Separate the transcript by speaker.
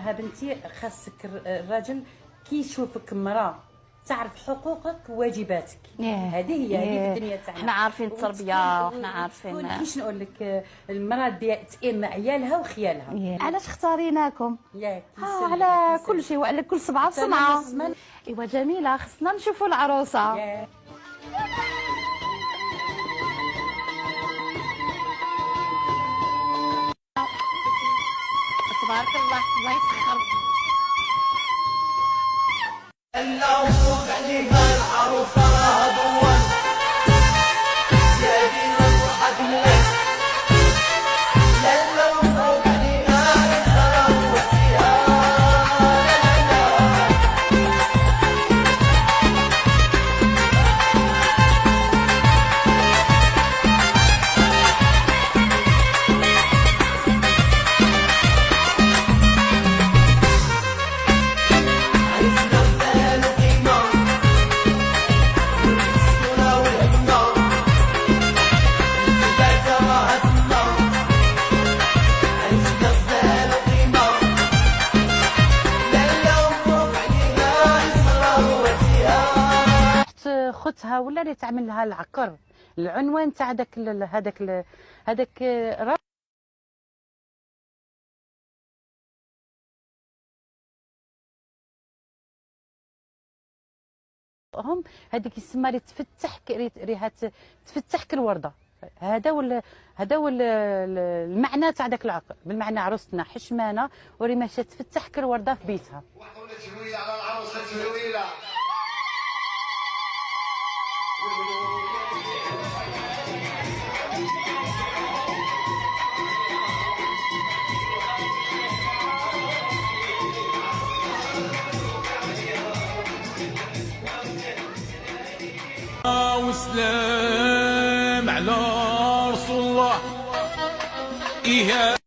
Speaker 1: لها بنتي خاصك الر- الراجل كي يشوفك امراه تعرف حقوقك وواجباتك. هذه هي هذه الدنيا تاعنا.
Speaker 2: حنا عارفين التربية وحنا عارفين-
Speaker 1: كيش نقول لك المرأة دي تئم عيالها وخيالها.
Speaker 2: علاش اختاريناكم؟
Speaker 1: ياك
Speaker 2: آه على. كل شيء وعلى كل بسمعة
Speaker 1: نسمع-
Speaker 2: إيوا جميلة خصنا نشوفوا العروسة. تبارك الله الله يسخر
Speaker 1: اخت خوتها ولا اللي تعمل لها العكر العنوان تاع ال- هذاك هذاك هم هذيك يسمى لي تفتح ك- ري- ريحه تفتح كالورده هذا ولا هذا ال- المعنى تاع ذاك العقل بالمعنى عروستنا حشمانة وري ماشيه تفتح كالورده في بيتها.
Speaker 3: وحدة تهويلة على العروسة تهويلة
Speaker 4: وسلام على رسول الله. إيه